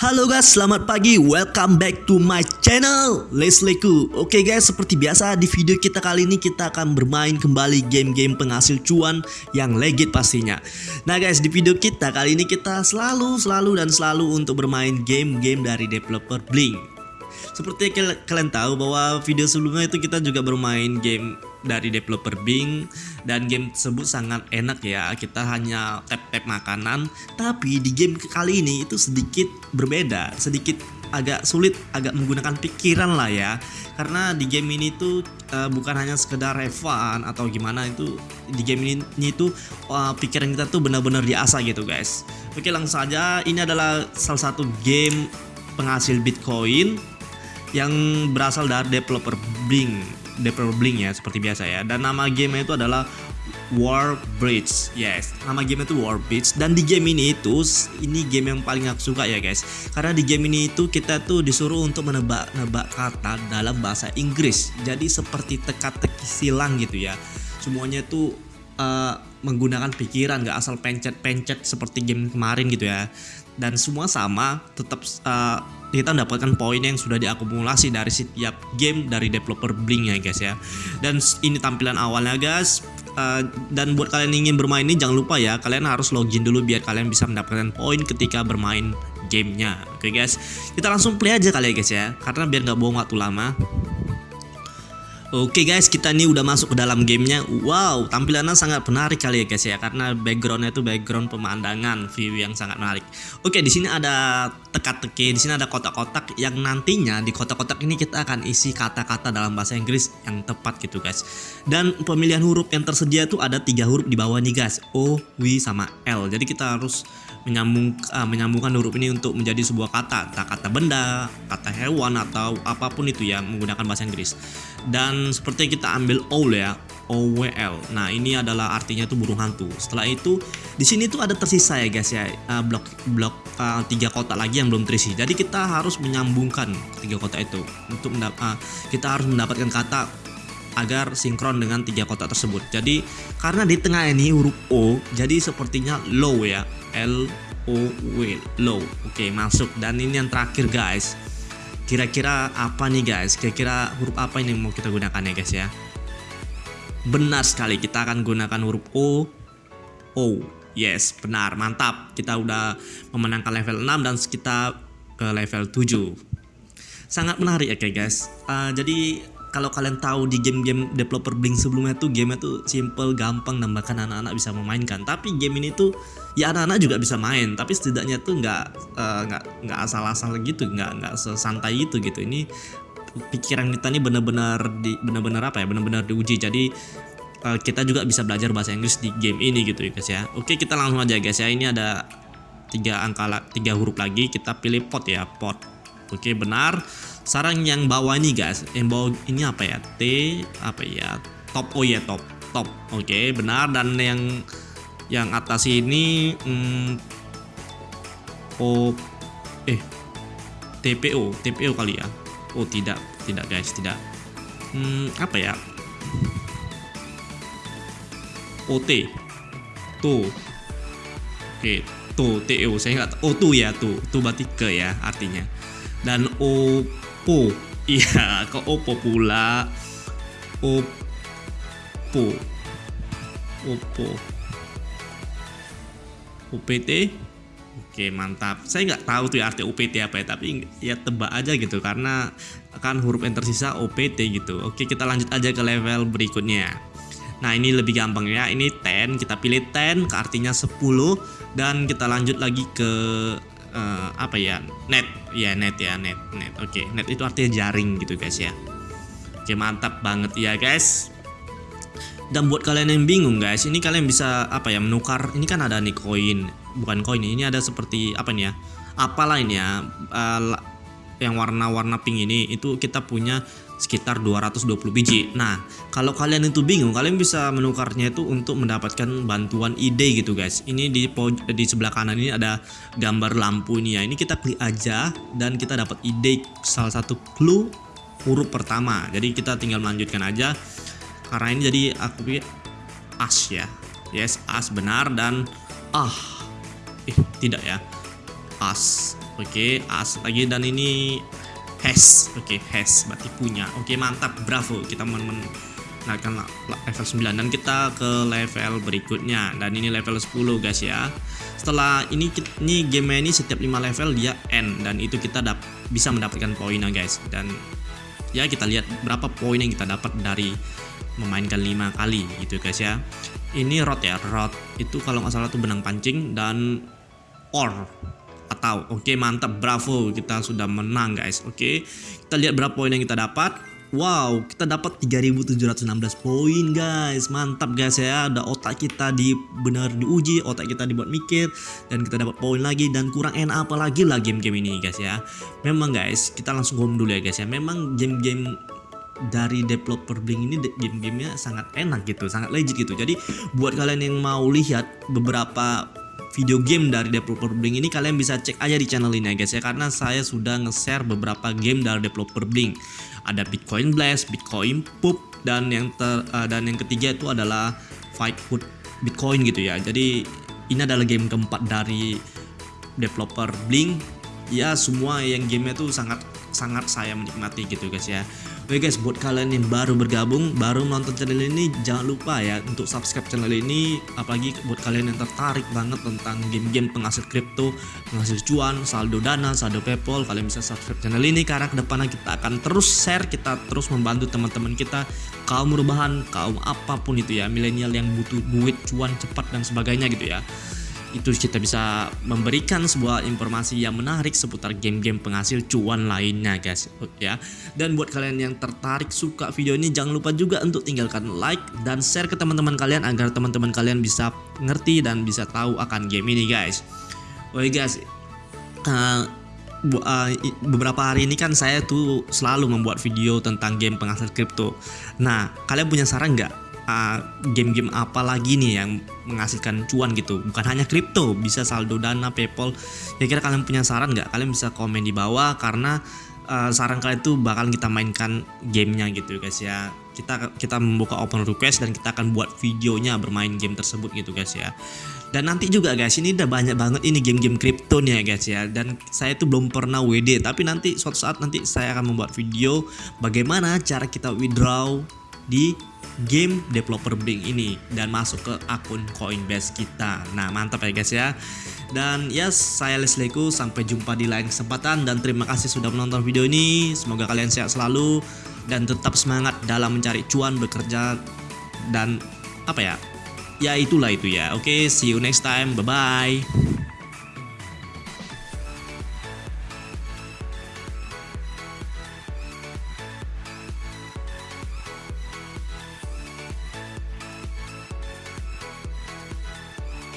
Halo guys, selamat pagi. Welcome back to my channel Leslieku. Oke guys, seperti biasa di video kita kali ini kita akan bermain kembali game-game penghasil cuan yang legit pastinya. Nah guys, di video kita kali ini kita selalu, selalu dan selalu untuk bermain game-game dari developer Blink. Seperti kalian tahu bahwa video sebelumnya itu kita juga bermain game dari developer Bing dan game tersebut sangat enak ya. Kita hanya tap-tap makanan tapi di game kali ini itu sedikit berbeda sedikit agak sulit agak menggunakan pikiran lah ya. Karena di game ini tuh uh, bukan hanya sekedar fun atau gimana itu di game ini, ini tuh uh, pikiran kita tuh benar-benar diasah gitu guys. Oke langsung saja. Ini adalah salah satu game penghasil bitcoin yang berasal dari developer Bing developer Blink ya seperti biasa ya. Dan nama game itu adalah War Bridge yes. Nama game itu War Bridge. Dan di game ini itu ini game yang paling aku suka ya guys. Karena di game ini itu kita tuh disuruh untuk menebak-nebak kata dalam bahasa Inggris. Jadi seperti teka-teki silang gitu ya. Semuanya tuh uh, menggunakan pikiran gak asal pencet-pencet seperti game kemarin gitu ya. Dan semua sama tetap uh, kita mendapatkan poin yang sudah diakumulasi dari setiap game dari developer Blink ya guys ya. Dan ini tampilan awalnya guys. Uh, dan buat kalian yang ingin bermain ini jangan lupa ya kalian harus login dulu biar kalian bisa mendapatkan poin ketika bermain gamenya. Oke guys. Kita langsung play aja kali ya guys ya. Karena biar nggak bohong waktu lama. Oke guys, kita ini udah masuk ke dalam gamenya. Wow, tampilannya sangat menarik kali ya guys ya, karena backgroundnya itu background pemandangan, view yang sangat menarik. Oke, di sini ada teka-teki, di sini ada kotak-kotak yang nantinya di kotak-kotak ini kita akan isi kata-kata dalam bahasa Inggris yang tepat gitu guys. Dan pemilihan huruf yang tersedia itu ada tiga huruf di bawah nih guys, O, W, sama L. Jadi kita harus menyambung uh, menyambungkan huruf ini untuk menjadi sebuah kata, entah kata benda, kata hewan atau apa pun itu ya menggunakan bahasa Inggris. Dan seperti kita ambil owl ya, OWL. Nah, ini adalah artinya itu burung hantu. Setelah itu di sini tuh ada tersisa ya guys ya, uh, blok blok uh, tiga kotak lagi yang belum terisi. Jadi kita harus menyambungkan tiga kotak itu untuk uh, kita harus mendapatkan kata agar sinkron dengan tiga kotak tersebut. Jadi karena di tengah ini huruf O, jadi sepertinya low ya. L O W low. Oke, masuk dan ini yang terakhir guys. Kira-kira apa nih guys? Kira-kira huruf apa ini mau kita gunakan ya guys ya? Benar sekali, kita akan gunakan huruf O. O. Yes, benar, mantap. Kita udah memenangkan level 6 dan kita ke level 7. Sangat menarik ya guys. Uh, jadi kalau kalian tahu di game-game developer Blink sebelumnya tuh game itu simple, gampang dan bahkan anak-anak bisa memainkan. Tapi game ini tuh ya anak-anak juga bisa main, tapi setidaknya tuh nggak uh, nggak nggak asal-asal gitu, nggak nggak sesantai itu gitu. Ini pikiran kita ini benar-benar di benar-benar apa ya, benar-benar diuji. Jadi uh, kita juga bisa belajar bahasa Inggris di game ini gitu ya guys ya. Oke kita langsung aja guys ya. Ini ada tiga angka tiga huruf lagi. Kita pilih pot ya pot. Oke benar sarang yang bawah ini guys yang bawah ini apa ya T apa ya top oh ya top top oke benar dan yang yang atas ini hmm, oh eh TPO TPO kali ya oh tidak. Tidak guys. Tidak. Hmm, apa ya? OT tuh oke tuh TO saya nggak oh tuh ya tuh tuh berarti ke ya artinya. Dan Oppo iya kok Oppo pula. Oppo Oppo UPT Oke mantap. Saya nggak tahu tuh ya arti UPT apa ya tapi ya tebak aja gitu karena akan huruf yang tersisa OPT gitu. Oke kita lanjut aja ke level berikutnya Nah ini lebih gampang ya. Ini 10 kita pilih 10 ke artinya 10 dan kita lanjut lagi ke uh, apa ya net. Ya net ya net net. Oke net itu artinya jaring gitu guys ya. Oke mantap banget ya guys. Dan buat kalian yang bingung guys ini kalian bisa apa ya menukar. Ini kan ada nih koin bukan koin ini ada seperti apa nih ya apalah ini ya uh, yang warna-warna pink ini itu kita punya sekitar 220 biji. Nah, kalau kalian itu bingung, kalian bisa menukarnya itu untuk mendapatkan bantuan ide gitu guys. Ini di di sebelah kanan ini ada gambar lampu ini ya. Ini kita klik aja dan kita dapat ide salah satu clue huruf pertama. Jadi kita tinggal melanjutkan aja. Karena ini jadi aku as ya. Yes, as benar dan ah. Tidak ya. As. Oke, as lagi dan ini has. Oke, has berarti punya. Oke, mantap. Bravo. Kita men, men naikkan level 9 dan kita ke level berikutnya dan ini level 10 guys ya setelah ini ini game ini setiap 5 level dia end dan itu kita dap bisa mendapatkan poinnya guys dan ya kita lihat berapa poin yang kita dapat dari memainkan 5 kali gitu guys ya ini rod ya rod itu kalau nggak salah tuh benang pancing dan or atau oke okay, mantap bravo kita sudah menang guys oke okay. kita lihat berapa poin yang kita dapat Wow, kita dapat 3716 poin guys. Mantap guys ya. Ada otak kita di benar diuji, otak kita dibuat mikir dan kita dapat poin lagi dan kurang enak apa lagi lah game-game ini guys ya. Memang guys, kita langsung home dulu ya guys ya. Memang game-game dari developer Blink ini game-gamenya sangat enak gitu, sangat legit gitu. Jadi buat kalian yang mau lihat beberapa video game dari developer Blink ini kalian bisa cek aja di channel ini ya guys ya karena saya sudah nge-share beberapa game dari developer Blink ada Bitcoin Blast, Bitcoin Poop dan yang ter, uh, dan yang ketiga itu adalah Fight Food Bitcoin gitu ya. Jadi ini adalah game keempat dari developer Blink. Ya semua yang gamenya tuh sangat sangat saya menikmati gitu guys ya Oke guys buat kalian yang baru bergabung baru nonton channel ini jangan lupa ya untuk subscribe channel ini. Apalagi buat kalian yang tertarik banget tentang game-game penghasil kripto penghasil cuan saldo dana saldo paypal kalian bisa subscribe channel ini karena ke depannya kita akan terus share kita terus membantu teman-teman kita kaum perubahan kaum apa pun itu ya milenial yang butuh duit cuan cepat dan sebagainya gitu ya itu kita bisa memberikan sebuah informasi yang menarik seputar game-game penghasil cuan lainnya guys. Ya. Dan buat kalian yang tertarik suka video ini jangan lupa juga untuk tinggalkan like dan share ke teman-teman kalian agar teman-teman kalian bisa ngerti dan bisa tahu akan game ini guys. Oke guys. Uh, beberapa hari ini kan saya tuh selalu membuat video tentang game penghasil kripto. Nah, kalian punya saran nggak game-game uh, apa lagi nih yang menghasilkan cuan gitu? Bukan hanya kripto bisa saldo dana paypal. Kira-kira kalian punya saran nggak? Kalian bisa komen di bawah karena uh, saran kalian tuh bakal kita mainkan gamenya gitu guys ya. Kita kita membuka open request dan kita akan buat videonya bermain game tersebut gitu guys ya. Dan nanti juga guys ini udah banyak banget ini game-game kripto nih ya guys ya. Dan saya tuh belum pernah WD tapi nanti suatu saat nanti saya akan membuat video bagaimana cara kita withdraw di game developer Blink ini dan masuk ke akun Coinbase kita. Nah, mantap ya guys ya. Dan ya, saya Leslieku sampai jumpa di lain kesempatan dan terima kasih sudah menonton video ini. Semoga kalian sehat selalu dan tetap semangat dalam mencari cuan bekerja dan apa ya? Ya itulah itu ya. Oke, see you next time. Bye bye.